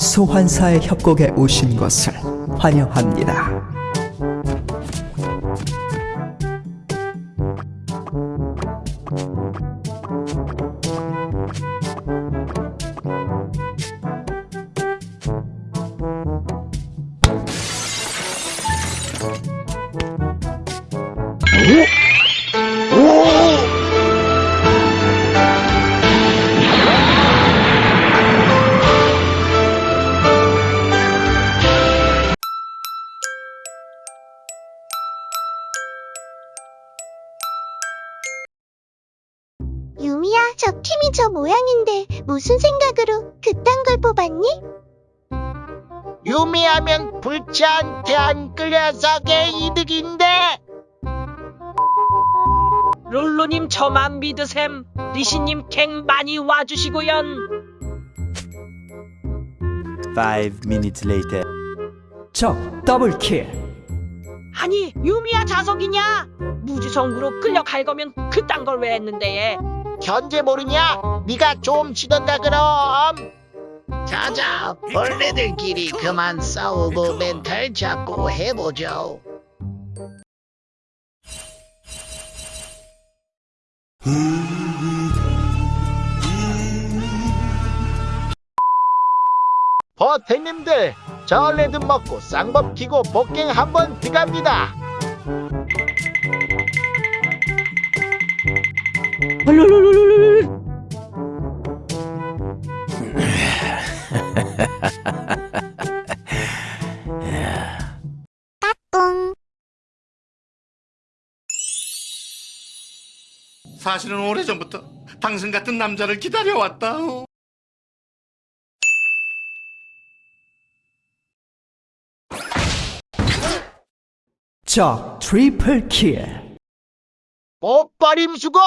소환사의 협곡에 오신 것을 환영합니다. 유미야, 저 팀이 저 모양인데 무슨 생각으로 그딴 걸 뽑았니? 유미하면 불치한테 안 끌려서 게 이득인데 룰루님 저만 믿으셈. 리시님 갱 많이 와주시고연. Five minutes later. 적 더블킬. 아니 유미야 자석이냐? 무지성으로 끌려갈 거면 그딴 걸 왜 했는데? 견제 모르냐? 네가 좀 치던가 그럼 자자, 벌레들끼리 그만 싸우고 멘탈 잡고 해보죠. 버태님들 저 레드 먹고 쌍법 키고 복갱 한번 들어갑니다 사실은 오래전부터 당신 같은 남자를 기다려왔다. 어. 적 트리플 킬. 뽀빠림 수고